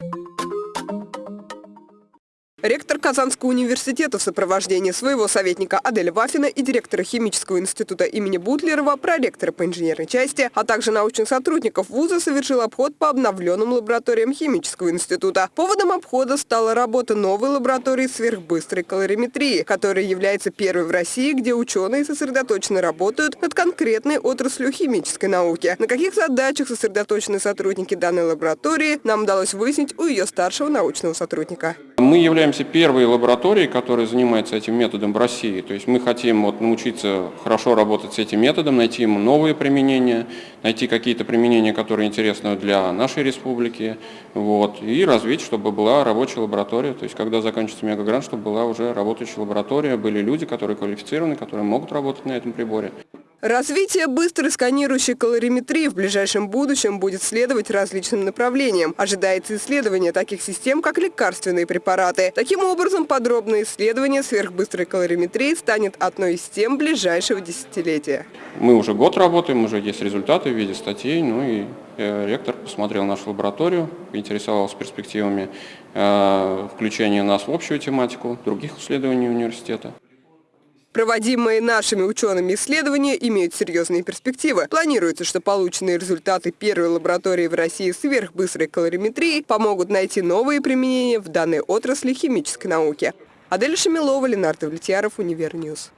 you Ректор Казанского университета в сопровождении своего советника Аделя Вафина и директора химического института имени Бутлерова, проректора по инженерной части, а также научных сотрудников вуза совершил обход по обновленным лабораториям химического института. Поводом обхода стала работа новой лаборатории сверхбыстрой калориметрии, которая является первой в России, где ученые сосредоточенно работают над конкретной отраслью химической науки. На каких задачах сосредоточены сотрудники данной лаборатории, нам удалось выяснить у ее старшего научного сотрудника. Мы являемся первой лабораторией, которая занимается этим методом в России. То есть мы хотим вот научиться хорошо работать с этим методом, найти ему новые применения, найти какие-то применения, которые интересны для нашей республики, вот, и развить, чтобы была рабочая лаборатория. То есть когда заканчивается мегагрант, чтобы была уже работающая лаборатория, были люди, которые квалифицированы, которые могут работать на этом приборе. Развитие быстрой сканирующей калориметрии в ближайшем будущем будет следовать различным направлениям. Ожидается исследование таких систем, как лекарственные препараты. Таким образом, подробное исследование сверхбыстрой калориметрии станет одной из тем ближайшего десятилетия. Мы уже год работаем, уже есть результаты в виде статей, ну и э, ректор посмотрел нашу лабораторию, интересовался перспективами э, включения нас в общую тематику других исследований университета. Проводимые нашими учеными исследования имеют серьезные перспективы. Планируется, что полученные результаты первой лаборатории в России сверхбыстрой калориметрии помогут найти новые применения в данной отрасли химической науки. Адель Шамилова, Ленар Давлетьяров, Univer News.